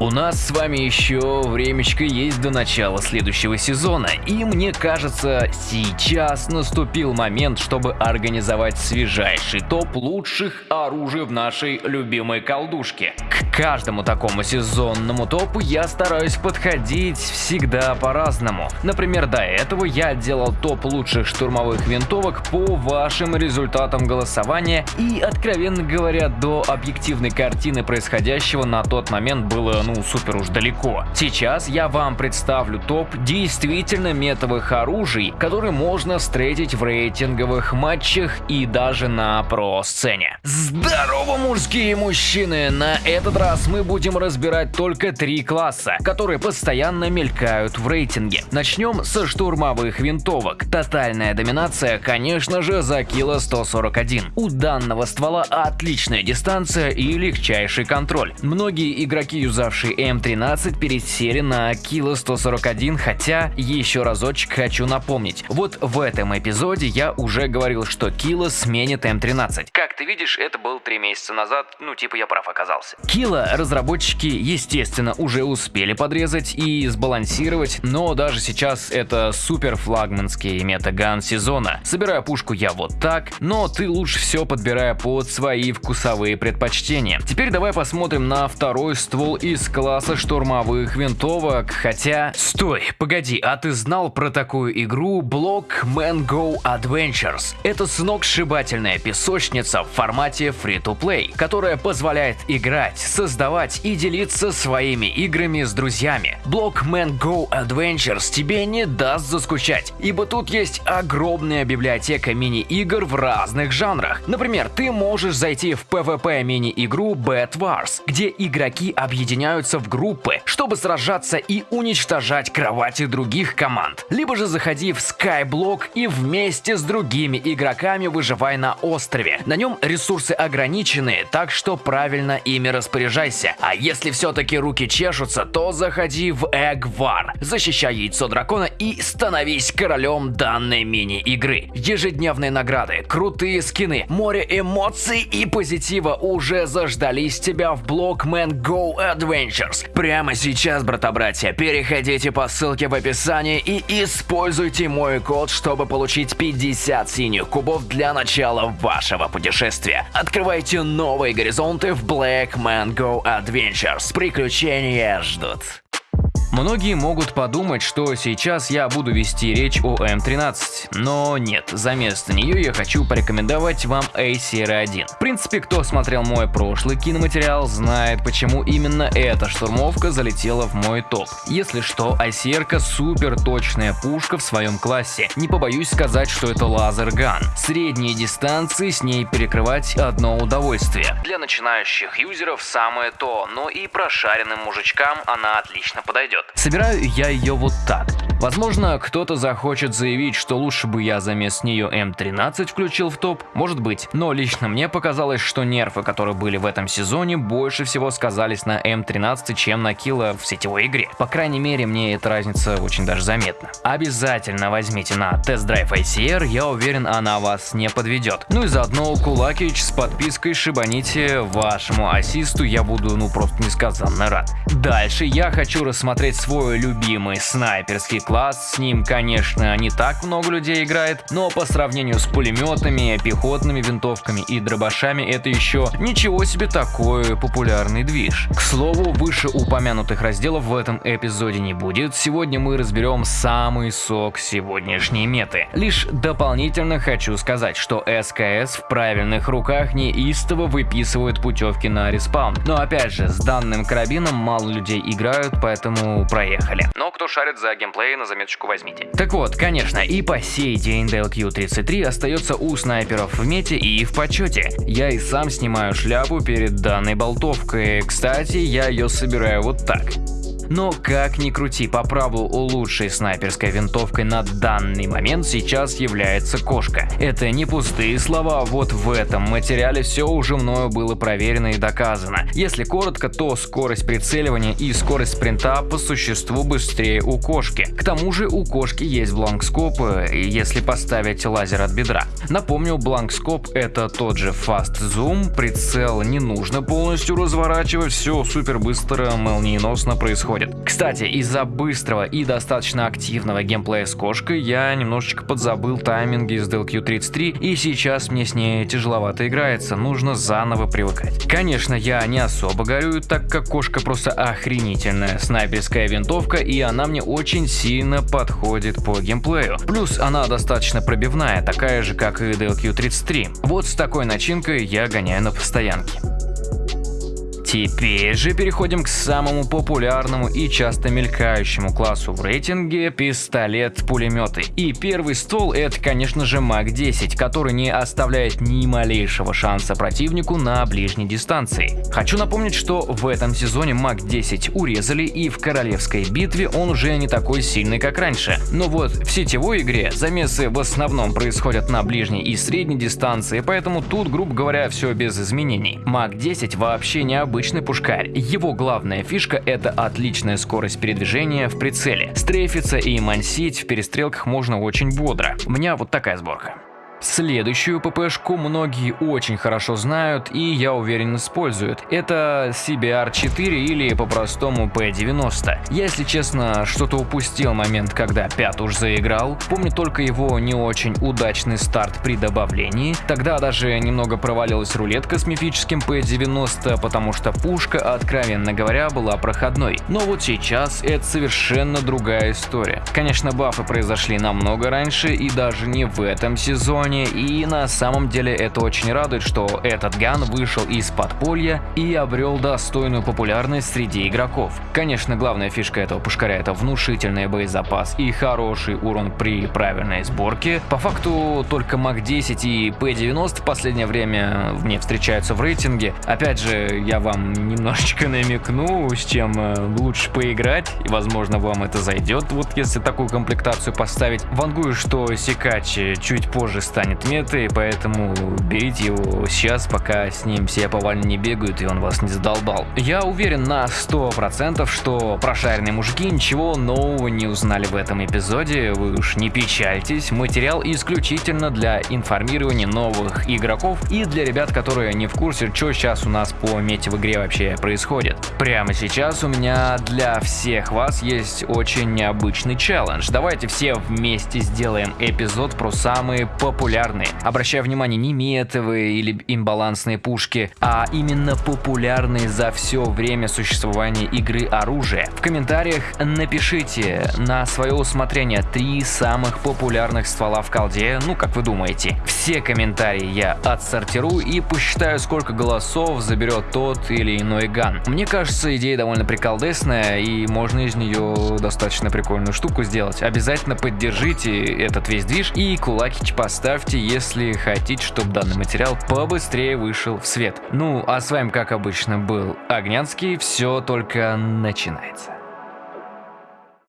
У нас с вами еще времечко есть до начала следующего сезона, и мне кажется, сейчас наступил момент, чтобы организовать свежайший топ лучших оружий в нашей любимой колдушке. К каждому такому сезонному топу я стараюсь подходить всегда по-разному. Например, до этого я делал топ лучших штурмовых винтовок по вашим результатам голосования, и, откровенно говоря, до объективной картины происходящего на тот момент было ну супер уж далеко. Сейчас я вам представлю топ действительно метовых оружий, которые можно встретить в рейтинговых матчах и даже на про-сцене. Здорово, мужские мужчины! На этот раз мы будем разбирать только три класса, которые постоянно мелькают в рейтинге. Начнем со штурмовых винтовок. Тотальная доминация, конечно же, за кило 141. У данного ствола отличная дистанция и легчайший контроль. Многие игроки, юзавшие наши М13 пересели на Кило 141, хотя еще разочек хочу напомнить. Вот в этом эпизоде я уже говорил, что Кило сменит М13. Как ты видишь, это был три месяца назад, ну типа я прав оказался. Кило разработчики, естественно, уже успели подрезать и сбалансировать, но даже сейчас это супер флагманский метаган сезона. Собираю пушку я вот так, но ты лучше все подбирая под свои вкусовые предпочтения. Теперь давай посмотрим на второй ствол из класса штурмовых винтовок, хотя... Стой, погоди, а ты знал про такую игру Block Man Go Adventures? Это сногсшибательная песочница в формате free-to-play, которая позволяет играть, создавать и делиться своими играми с друзьями. Block Man Go Adventures тебе не даст заскучать, ибо тут есть огромная библиотека мини-игр в разных жанрах. Например, ты можешь зайти в PvP мини-игру Bad Wars, где игроки объединяются собираются в группы, чтобы сражаться и уничтожать кровати других команд. Либо же заходи в Skyblock и вместе с другими игроками выживай на острове. На нем ресурсы ограничены, так что правильно ими распоряжайся. А если все-таки руки чешутся, то заходи в War, защищай яйцо дракона и становись королем данной мини-игры. Ежедневные награды, крутые скины, море эмоций и позитива уже заждались тебя в Blockman Go Adventure. Adventures. Прямо сейчас, брата-братья, переходите по ссылке в описании и используйте мой код, чтобы получить 50 синих кубов для начала вашего путешествия. Открывайте новые горизонты в Black Mango Adventures. Приключения ждут. Многие могут подумать, что сейчас я буду вести речь о М13, но нет, за место нее я хочу порекомендовать вам ACR-1. В принципе, кто смотрел мой прошлый киноматериал, знает, почему именно эта штурмовка залетела в мой топ. Если что, ICR супер точная пушка в своем классе. Не побоюсь сказать, что это лазер-ган. Средние дистанции с ней перекрывать одно удовольствие. Для начинающих юзеров самое то, но и прошаренным мужичкам она отлично подойдет. Собираю я ее вот так. Возможно, кто-то захочет заявить, что лучше бы я вместо нее М13 включил в топ, может быть, но лично мне показалось, что нерфы, которые были в этом сезоне, больше всего сказались на М13, чем на Kilo в сетевой игре. По крайней мере, мне эта разница очень даже заметна. Обязательно возьмите на тест-драйв ICR, я уверен, она вас не подведет. Ну и заодно лайкич с подпиской шибаните вашему ассисту, я буду ну просто несказанно рад. Дальше я хочу рассмотреть свой любимый снайперский класс, с ним, конечно, не так много людей играет, но по сравнению с пулеметами, пехотными винтовками и дробашами это еще ничего себе такой популярный движ. К слову, выше упомянутых разделов в этом эпизоде не будет, сегодня мы разберем самый сок сегодняшней меты. Лишь дополнительно хочу сказать, что СКС в правильных руках неистово выписывают путевки на респаун, но опять же, с данным карабином мало людей играют, поэтому проехали. Но кто шарит за геймплей, на заметочку возьмите. Так вот, конечно, и по сей день DLQ-33 остается у снайперов в мете и в почете. Я и сам снимаю шляпу перед данной болтовкой. Кстати, я ее собираю вот так. Но как ни крути, по праву лучшей снайперской винтовкой на данный момент сейчас является кошка. Это не пустые слова, вот в этом материале все уже мною было проверено и доказано. Если коротко, то скорость прицеливания и скорость спринта по существу быстрее у кошки. К тому же у кошки есть бланкскоп, если поставить лазер от бедра. Напомню, бланкскоп это тот же Fast Zoom, прицел не нужно полностью разворачивать, все супер быстро, молниеносно происходит. Кстати, из-за быстрого и достаточно активного геймплея с кошкой я немножечко подзабыл тайминги из DLQ-33 и сейчас мне с ней тяжеловато играется, нужно заново привыкать. Конечно, я не особо горюю, так как кошка просто охренительная снайперская винтовка и она мне очень сильно подходит по геймплею. Плюс она достаточно пробивная, такая же как и DLQ-33. Вот с такой начинкой я гоняю на постоянке. Теперь же переходим к самому популярному и часто мелькающему классу в рейтинге – пистолет-пулеметы. И первый стол – это, конечно же, МАК-10, который не оставляет ни малейшего шанса противнику на ближней дистанции. Хочу напомнить, что в этом сезоне МАК-10 урезали и в королевской битве он уже не такой сильный, как раньше. Но вот в сетевой игре замесы в основном происходят на ближней и средней дистанции, поэтому тут, грубо говоря, все без изменений. МАК-10 вообще необычный обычный пушкарь. Его главная фишка это отличная скорость передвижения в прицеле. Стрейфиться и мансить в перестрелках можно очень бодро. У меня вот такая сборка. Следующую ППшку многие очень хорошо знают и, я уверен, используют. Это CBR-4 или по-простому P90. Я, если честно, что-то упустил момент, когда Пят уж заиграл. Помню только его не очень удачный старт при добавлении. Тогда даже немного провалилась рулетка с мифическим P90, потому что пушка, откровенно говоря, была проходной. Но вот сейчас это совершенно другая история. Конечно, бафы произошли намного раньше и даже не в этом сезоне, регионе, и на самом деле это очень радует, что этот ган вышел из подполья и обрел достойную популярность среди игроков. Конечно, главная фишка этого пушкаря это внушительный боезапас и хороший урон при правильной сборке. По факту только МАК-10 и П-90 в последнее время мне встречаются в рейтинге. Опять же, я вам немножечко намекну, с чем э, лучше поиграть, и возможно вам это зайдет, вот если такую комплектацию поставить. Вангую, что Сикач чуть позже станет станет метой, поэтому берите его сейчас, пока с ним все повально не бегают и он вас не задолбал. Я уверен на 100%, что прошаренные мужики ничего нового не узнали в этом эпизоде, вы уж не печальтесь, материал исключительно для информирования новых игроков и для ребят, которые не в курсе, что сейчас у нас по мете в игре вообще происходит. Прямо сейчас у меня для всех вас есть очень необычный челлендж. Давайте все вместе сделаем эпизод про самые популярные популярные. Обращаю внимание, не метовые или имбалансные пушки, а именно популярные за все время существования игры оружия. В комментариях напишите на свое усмотрение три самых популярных ствола в колде, ну как вы думаете. Все комментарии я отсортирую и посчитаю, сколько голосов заберет тот или иной ган. Мне кажется, идея довольно приколдесная и можно из нее достаточно прикольную штуку сделать. Обязательно поддержите этот весь движ и кулакич поставьте ставьте, если хотите, чтобы данный материал побыстрее вышел в свет. Ну, а с вами, как обычно, был Огнянский. Все только начинается.